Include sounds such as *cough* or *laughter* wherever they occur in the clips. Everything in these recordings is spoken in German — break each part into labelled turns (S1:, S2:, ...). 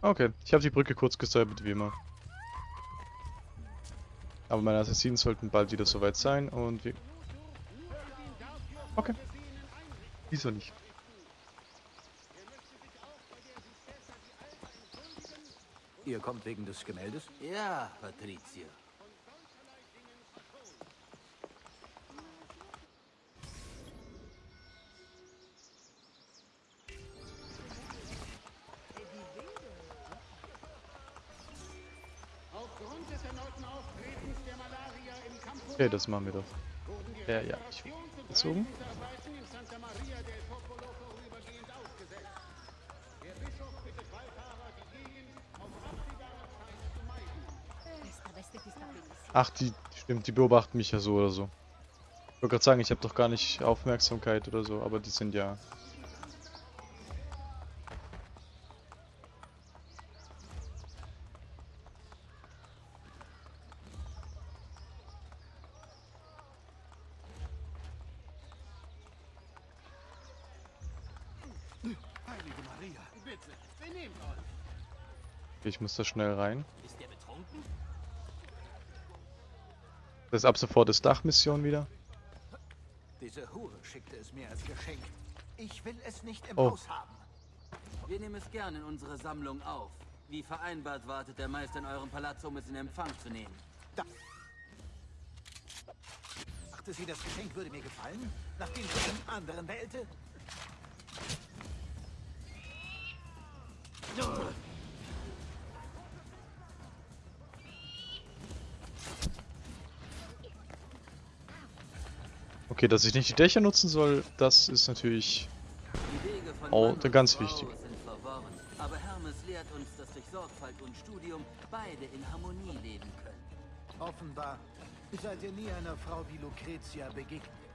S1: Okay, ich habe die Brücke kurz gesäubert, wie immer. Aber meine Assassinen sollten bald wieder soweit sein und wir... Okay. Wieso nicht?
S2: Ihr kommt wegen des Gemäldes?
S3: Ja, Patrizio.
S1: Okay, das machen wir doch. Ja, ja, ich gezogen. Ach, die, stimmt, die beobachten mich ja so oder so. Ich wollte gerade sagen, ich habe doch gar nicht Aufmerksamkeit oder so, aber die sind ja... ich muss da schnell rein.
S3: Ist der betrunken?
S1: Das ist ab sofort das Dachmission wieder.
S2: Diese Hure schickte es mir als Geschenk. Ich will es nicht im
S1: Oh.
S2: Haus haben.
S3: Wir nehmen es gern in unsere Sammlung auf. Wie vereinbart wartet der Meister in eurem Palazzo, um es in Empfang zu nehmen.
S2: Dachte sie, das Geschenk würde mir gefallen? Nachdem sie den anderen wählte?
S1: Okay, dass ich nicht die Dächer nutzen soll, das ist natürlich...
S3: Und
S1: ganz wichtig.
S2: Offenbar seid ihr nie einer Frau wie Lucretia begegnet.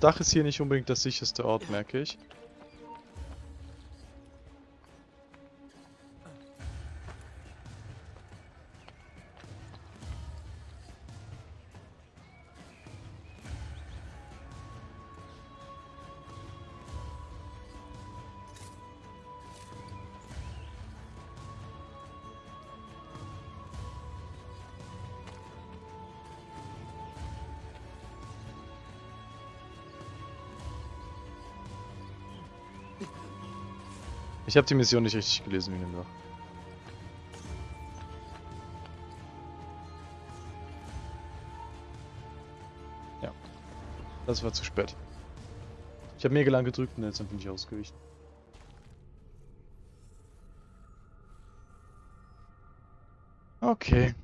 S1: Das Dach ist hier nicht unbedingt der sicherste Ort, merke ich. Ich habe die Mission nicht richtig gelesen, wie gesagt. Ja. Das war zu spät. Ich habe mega lang gedrückt und jetzt bin ich ausgewichen. Okay.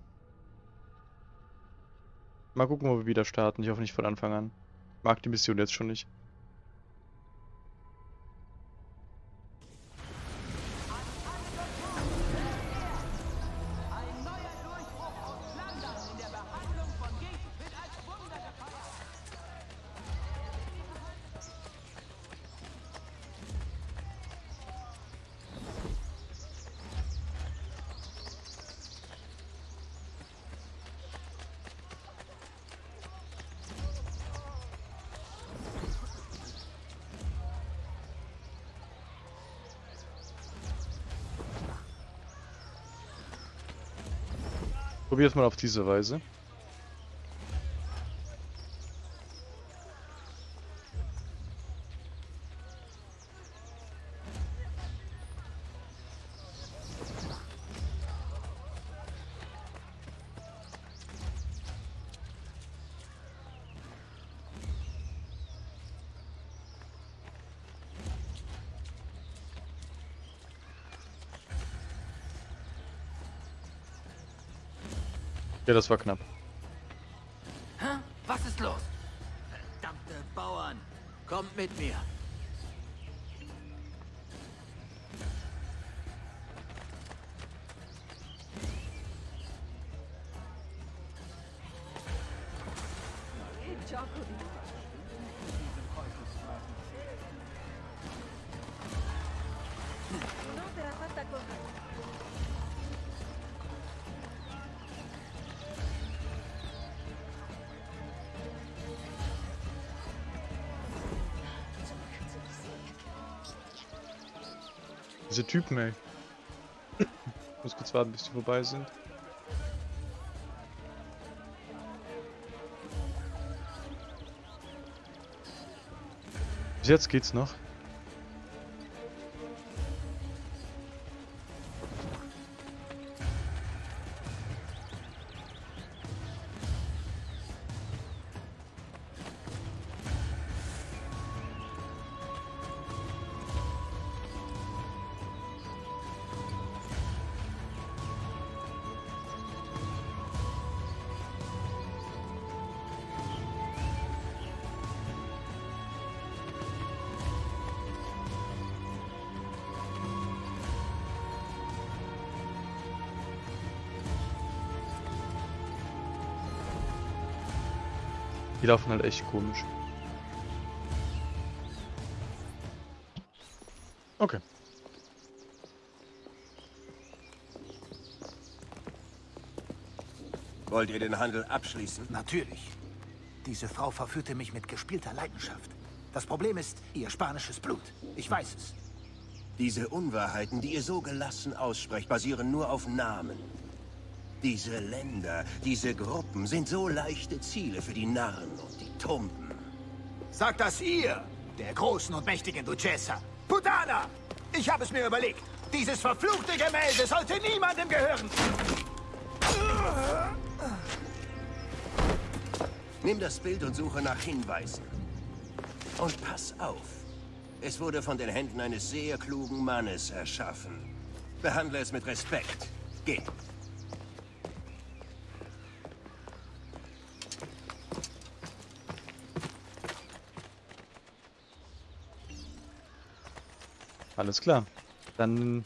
S1: Mal gucken, wo wir wieder starten. Ich hoffe nicht von Anfang an. Mag die Mission jetzt schon nicht. Probiert mal auf diese Weise. Ja, das war knapp. Diese Typen, ey. Ich muss kurz warten, bis die vorbei sind. Bis jetzt geht's noch. Die laufen halt echt komisch. Okay.
S4: Wollt ihr den Handel abschließen?
S2: Natürlich. Diese Frau verführte mich mit gespielter Leidenschaft. Das Problem ist ihr spanisches Blut. Ich weiß es.
S4: Diese Unwahrheiten, die ihr so gelassen aussprecht, basieren nur auf Namen. Diese Länder, diese Gruppen sind so leichte Ziele für die Narren und die Tumpen.
S2: Sagt das ihr, der großen und mächtigen Duchessa. Putana! Ich habe es mir überlegt. Dieses verfluchte Gemälde sollte niemandem gehören.
S4: Nimm das Bild und suche nach Hinweisen. Und pass auf. Es wurde von den Händen eines sehr klugen Mannes erschaffen. Behandle es mit Respekt.
S1: Alles klar. Dann.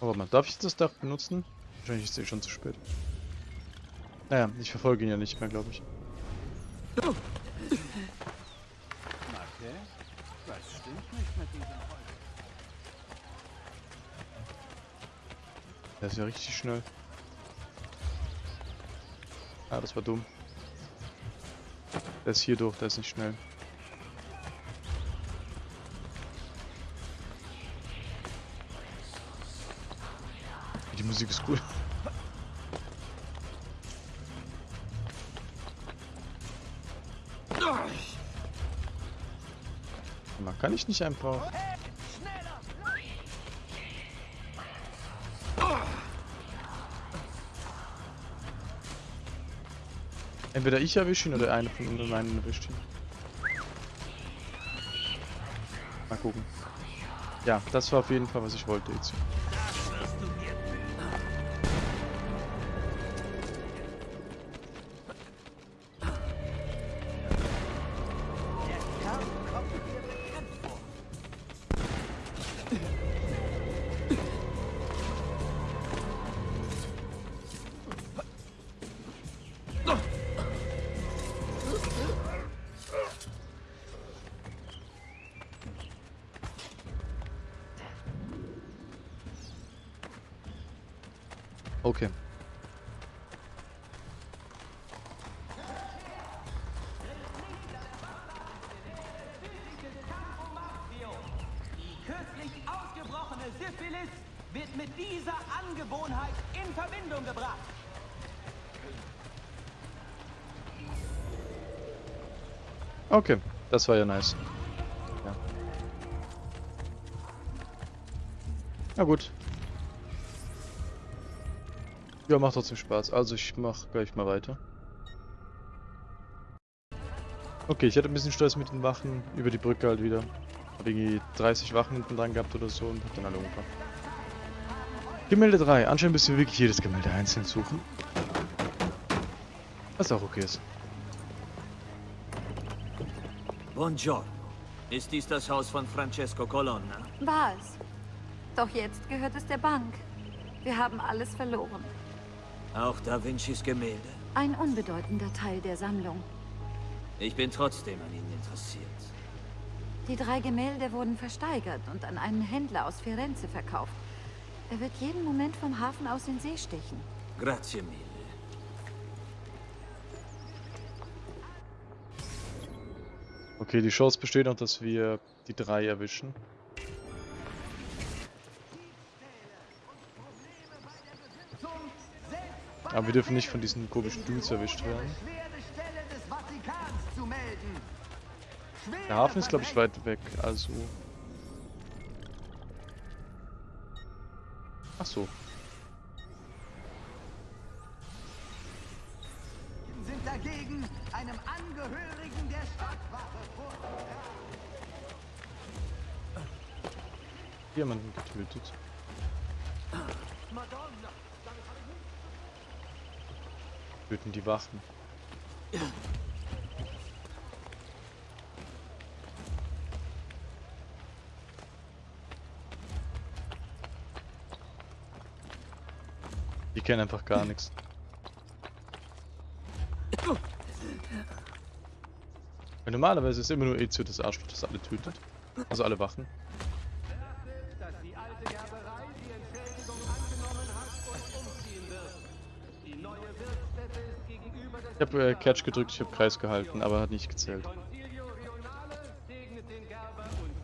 S1: Oh, warte mal, darf ich das Dach benutzen? Wahrscheinlich ist es eh schon zu spät. Naja, ich verfolge ihn ja nicht mehr, glaube ich.
S2: Was stimmt nicht mit diesem
S1: Der ist ja richtig schnell. Ah, das war dumm. Der ist hier durch, der ist nicht schnell. Die Musik ist cool. *laughs* Man kann ich nicht einfach. Entweder ich erwische ihn oder einer von uns einen erwischt ihn. Mal gucken. Ja, das war auf jeden Fall, was ich wollte jetzt. Okay.
S5: Die kürzlich ausgebrochene Syphilis wird mit dieser Angewohnheit in Verbindung gebracht.
S1: Okay, das war ja nice. Ja. Na gut. Ja, macht trotzdem Spaß. Also ich mach gleich mal weiter. Okay, ich hatte ein bisschen Stress mit den Wachen über die Brücke halt wieder. Hab irgendwie 30 Wachen hinten dran gehabt oder so und hab dann alle umgebracht. Gemälde 3. Anscheinend müssen wir wirklich jedes Gemälde einzeln suchen. Was auch okay ist.
S6: Buongiorno. Ist dies das Haus von Francesco Colonna?
S7: War es. Doch jetzt gehört es der Bank. Wir haben alles verloren.
S6: Auch Da Vincis Gemälde?
S7: Ein unbedeutender Teil der Sammlung.
S6: Ich bin trotzdem an ihnen interessiert.
S7: Die drei Gemälde wurden versteigert und an einen Händler aus Firenze verkauft. Er wird jeden Moment vom Hafen aus in See stechen.
S6: Grazie mille.
S1: Okay, die Chance besteht noch, dass wir die drei erwischen. Aber wir dürfen nicht von diesen komischen Dudes erwischt werden. Der Hafen ist, glaube ich, weit weg, also... Ach so.
S5: sind dagegen einem Angehörigen der Stadtwache vor.
S1: Jemanden getötet. Töten die Wachen. Die kennen einfach gar nichts. Weil normalerweise ist immer nur Ezio das Arschloch, das alle tötet. Also alle Wachen. Ich habe äh, Catch gedrückt, ich habe Kreis gehalten, aber hat nicht gezählt.
S5: Segnet den Gerber und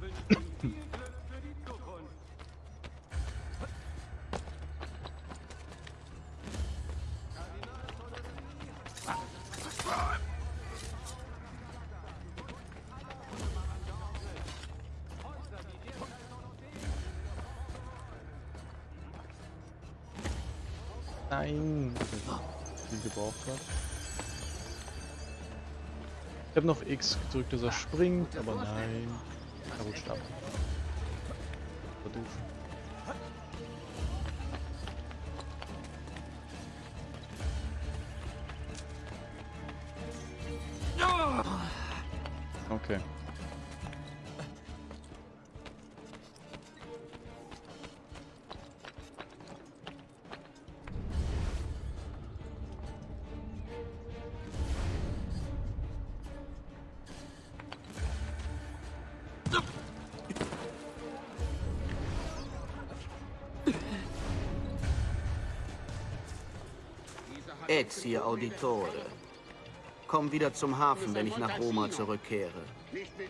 S1: Ich habe noch X gedrückt, dass er springt, aber nein. Er rutscht ab. War
S8: Ezio Auditore. Komm wieder zum Hafen, wenn ich nach Roma zurückkehre.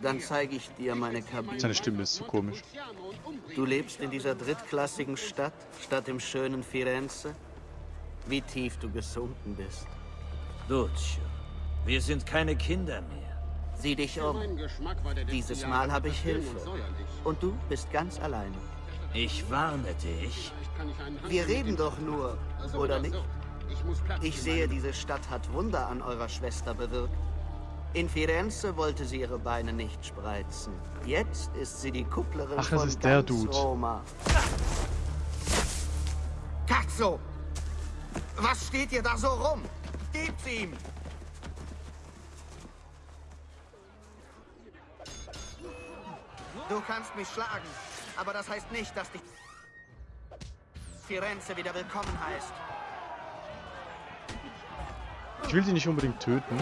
S8: Dann zeige ich dir meine Kabine.
S1: Seine Stimme ist so komisch.
S8: Du lebst in dieser drittklassigen Stadt, statt im schönen Firenze? Wie tief du gesunken bist.
S6: Duccio, wir sind keine Kinder mehr.
S8: Sieh dich um. Dieses Mal habe ich Hilfe. Und du bist ganz alleine.
S6: Ich warne dich.
S8: Wir reden doch nur, oder nicht? Ich sehe, diese Stadt hat Wunder an eurer Schwester bewirkt. In Firenze wollte sie ihre Beine nicht spreizen. Jetzt ist sie die Kupplerin
S1: Ach, das
S8: von
S1: ist der Dude.
S8: Roma. Cazzo! Was steht ihr da so rum? Gebt's ihm! Du kannst mich schlagen, aber das heißt nicht, dass dich Firenze wieder willkommen heißt.
S1: Ich will die nicht unbedingt töten.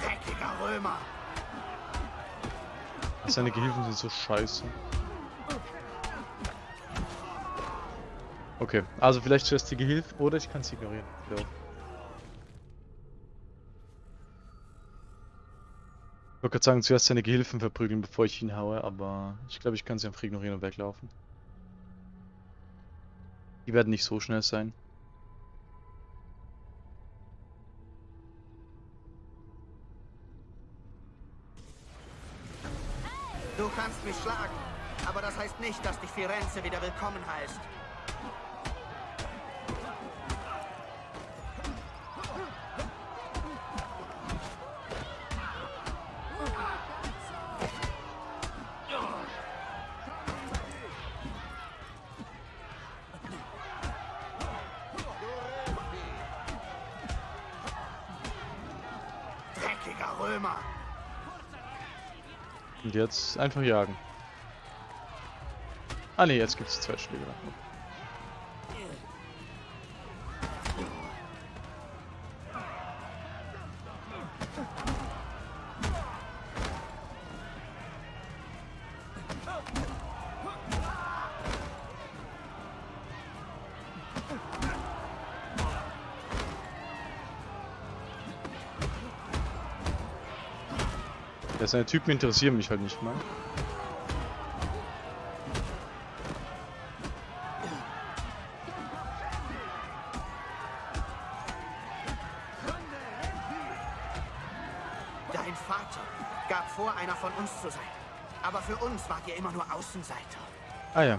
S8: Dreckiger Römer!
S1: Seine Gehilfen sind so scheiße. Okay, also vielleicht zuerst die Gehilfen oder ich kann sie ignorieren. Ja. Wollte gerade sagen, zuerst seine Gehilfen verprügeln, bevor ich ihn haue, aber ich glaube, ich kann sie einfach ignorieren und weglaufen. Die werden nicht so schnell sein.
S8: Du kannst mich schlagen, aber das heißt nicht, dass dich Firenze wieder willkommen heißt.
S1: Und jetzt einfach jagen. Ah ne, jetzt gibt es zwei Schläge. Ja, seine Typen interessieren mich halt nicht mal.
S8: Dein Vater gab vor, einer von uns zu sein. Aber für uns wart ihr immer nur Außenseiter.
S1: Ah ja.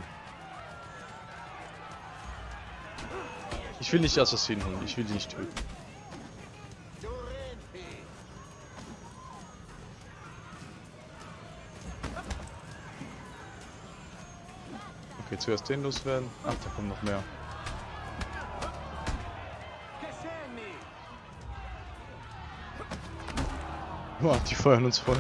S1: Ich will nicht Assassinen holen, ich will die nicht töten. Okay, zuerst den loswerden. Ach, da kommen noch mehr. Boah, die feuern uns voll.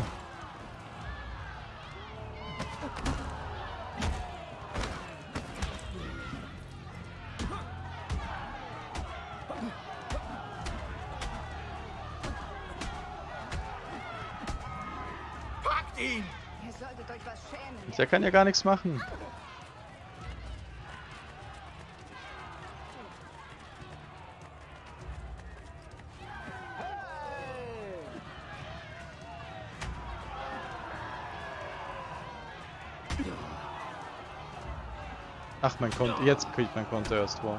S8: Packt ihn!
S7: Ihr solltet euch was schämen.
S1: Der kann ja gar nichts machen. Ach, mein Konto. Jetzt kriegt mein Konto erst vor.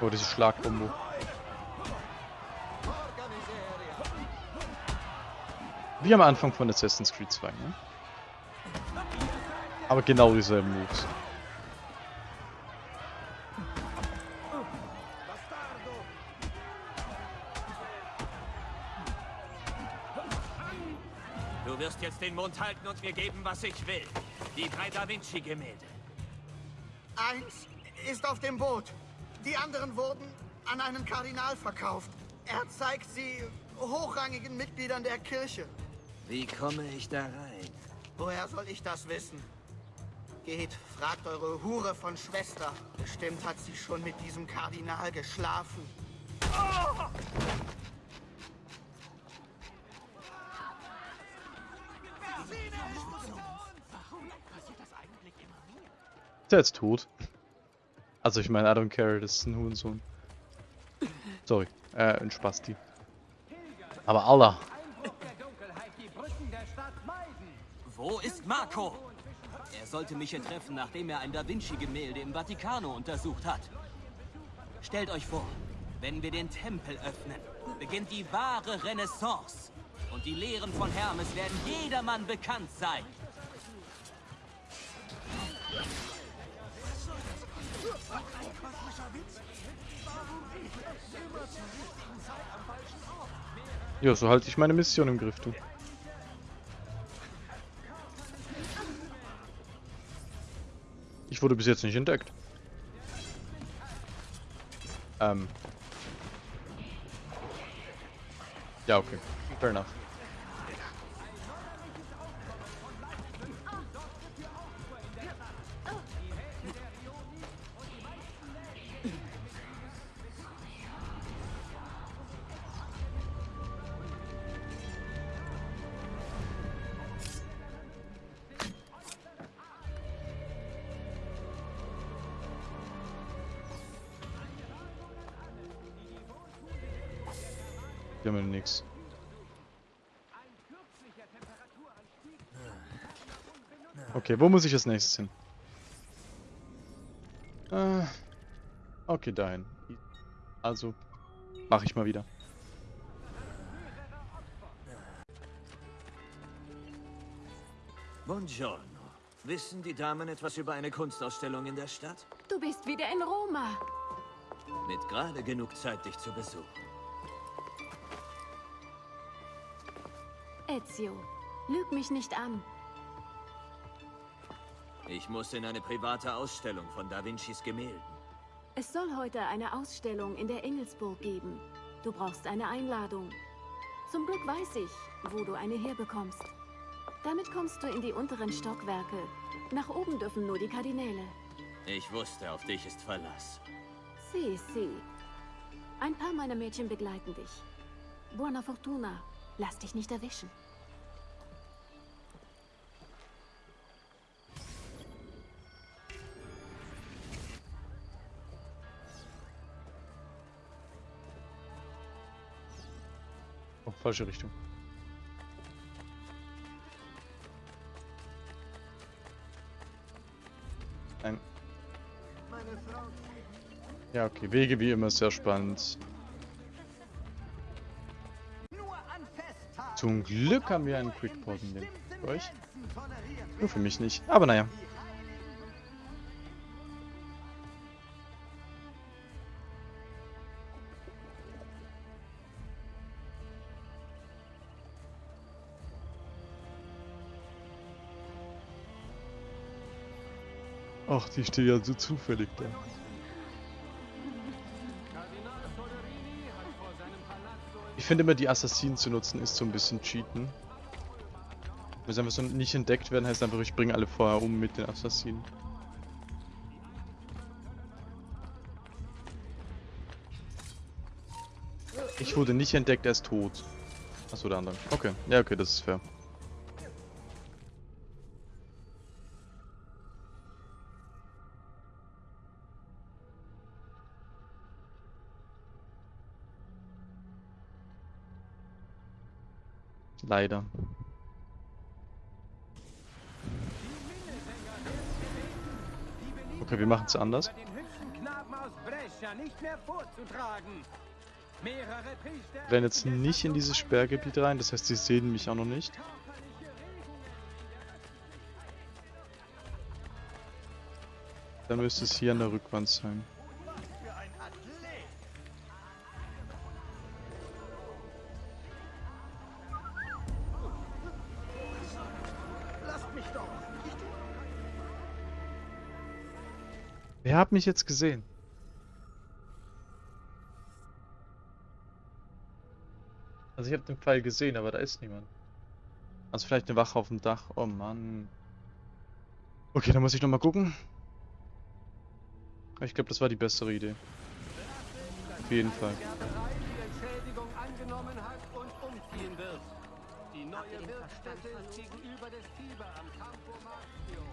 S1: Oh, diese Schlagkombo. Wie am Anfang von Assassin's Creed 2, ne? Aber genau dieselben Moves.
S6: Du wirst jetzt den Mund halten und mir geben, was ich will. Die drei Da Vinci-Gemälde.
S8: Eins ist auf dem Boot. Die anderen wurden an einen Kardinal verkauft. Er zeigt sie hochrangigen Mitgliedern der Kirche.
S6: Wie komme ich da rein?
S8: Woher soll ich das wissen? Geht, fragt eure Hure von Schwester. Bestimmt hat sie schon mit diesem Kardinal geschlafen.
S1: Ist der jetzt tot? Also ich meine, I don't care, das ist ein Hurensohn. Sorry, äh, ein Spasti. Aber Allah.
S3: Wo ist Marco? Sollte mich hier treffen, nachdem er ein Da Vinci-Gemälde im Vatikano untersucht hat. Stellt euch vor, wenn wir den Tempel öffnen, beginnt die wahre Renaissance. Und die Lehren von Hermes werden jedermann bekannt sein.
S1: Ja, so halte ich meine Mission im Griff, du. Wurde bis jetzt nicht entdeckt. Ähm. Ja, okay. Fair enough. Wo muss ich als nächstes hin? Äh, okay, dahin. Also, mache ich mal wieder.
S6: Buongiorno. Wissen die Damen etwas über eine Kunstausstellung in der Stadt?
S9: Du bist wieder in Roma.
S6: Mit gerade genug Zeit, dich zu besuchen.
S9: Ezio, lüg mich nicht an.
S6: Ich muss in eine private Ausstellung von Da Vincis Gemälden.
S9: Es soll heute eine Ausstellung in der Engelsburg geben. Du brauchst eine Einladung. Zum Glück weiß ich, wo du eine herbekommst. Damit kommst du in die unteren Stockwerke. Nach oben dürfen nur die Kardinäle.
S6: Ich wusste, auf dich ist Verlass.
S9: Si, si. Ein paar meiner Mädchen begleiten dich. Buona Fortuna. Lass dich nicht erwischen.
S1: Falsche Richtung. Nein. Ja, okay. Wege wie immer sehr spannend. Zum Glück haben wir einen Quickport in dem. Für euch? Nur für mich nicht. Aber naja. Ach, die steht ja so zufällig da. Ich finde immer, die Assassinen zu nutzen, ist so ein bisschen Cheaten. Wenn sie einfach so nicht entdeckt werden, heißt einfach, ich bringe alle vorher um mit den Assassinen. Ich wurde nicht entdeckt, er ist tot. Achso, der andere. Okay, ja, okay, das ist fair. Leider. Okay, wir machen es anders. Wir rennen jetzt nicht in dieses Sperrgebiet rein, das heißt, sie sehen mich auch noch nicht. Dann müsste es hier an der Rückwand sein. Wer hat mich jetzt gesehen? Also ich habe den Pfeil gesehen, aber da ist niemand. Also vielleicht eine Wache auf dem Dach. Oh Mann. Okay, dann muss ich nochmal gucken. Ich glaube, das war die bessere Idee. Auf jeden Fall.
S5: Die Entschädigung angenommen hat und umziehen wird. Die neue Wirtsstätte ist gegenüber des Tiber am Campo Marzio.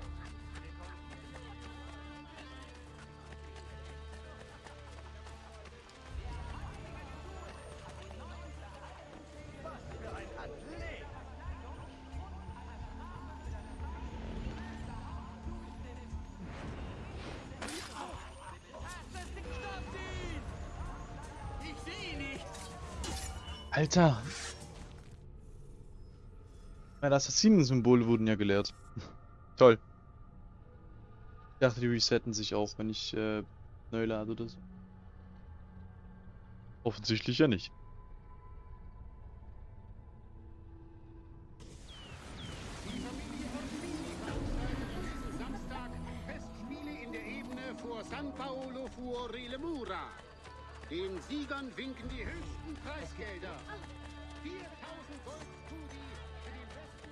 S1: Alter! Meine Assassinen-Symbole wurden ja gelehrt. *laughs* Toll. Ich dachte, die resetten sich auch, wenn ich äh, neu lade oder so. Offensichtlich ja nicht.
S10: Preisgelder. 4000 Gold Studi für den besten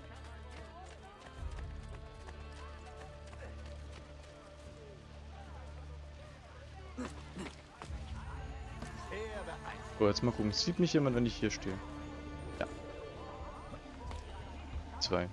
S1: So, jetzt mal gucken. Sieht mich jemand, wenn ich hier stehe? Ja. Zwei.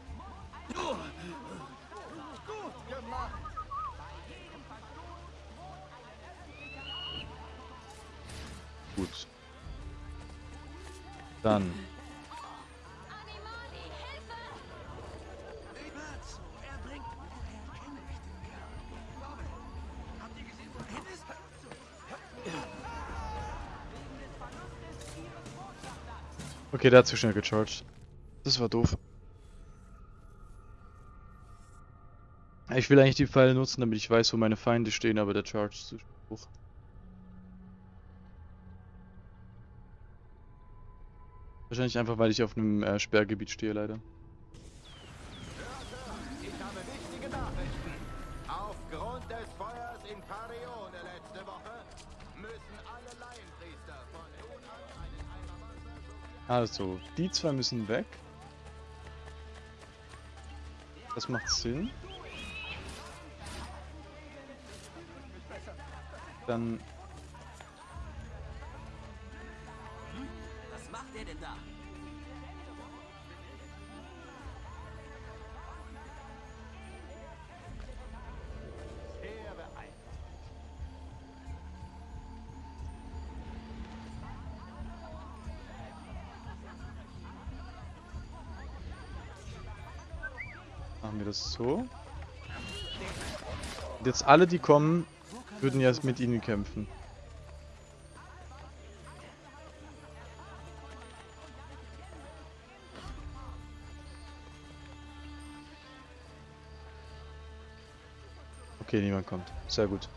S1: Okay, der hat zu schnell gecharged. Das war doof. Ich will eigentlich die Pfeile nutzen, damit ich weiß, wo meine Feinde stehen, aber der Charge ist zu hoch. Wahrscheinlich einfach, weil ich auf einem äh, Sperrgebiet stehe, leider. Also, die zwei müssen weg. Das macht Sinn. Dann Das so. Und jetzt alle, die kommen, würden ja mit ihnen kämpfen. Okay, niemand kommt. Sehr gut.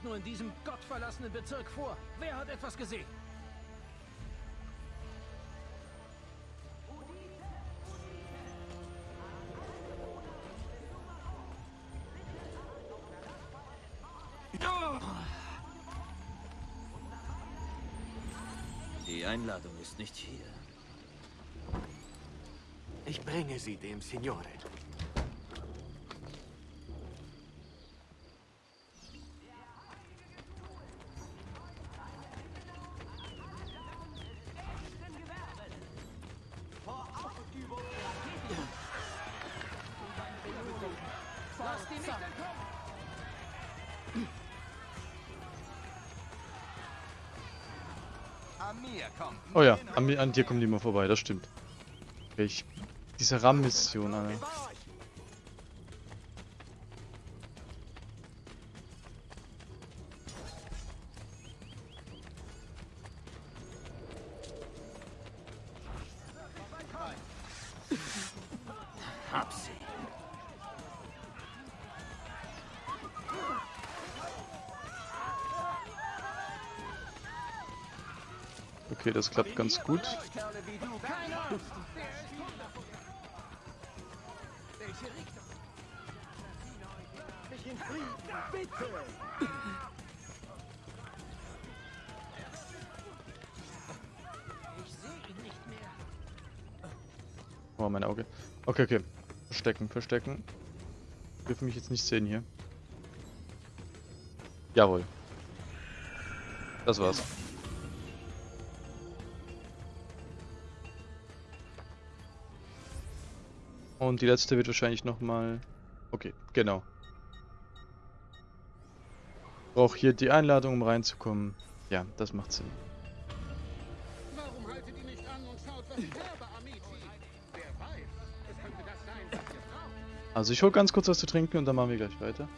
S5: Geht nur in diesem gottverlassenen Bezirk vor? Wer hat etwas gesehen?
S6: Die Einladung ist nicht hier.
S5: Ich bringe sie dem Signore.
S1: Oh ja, an, an dir kommen die mal vorbei, das stimmt. Ich, diese RAM-Mission, Alter.
S5: Sehe ihn nicht mehr.
S1: Oh, mein Auge. Okay, okay. Verstecken, verstecken. Dürfen mich jetzt nicht sehen hier. Jawohl. Das war's. Und die letzte wird wahrscheinlich nochmal... Okay, genau. Brauche hier die Einladung, um reinzukommen. Ja, das macht Sinn.
S10: Warum haltet ihr nicht an und schaut, was ich habe, Amici? Wer weiß, es könnte das sein, was ihr braucht.
S1: Also ich hol ganz kurz was zu trinken und dann machen wir gleich weiter.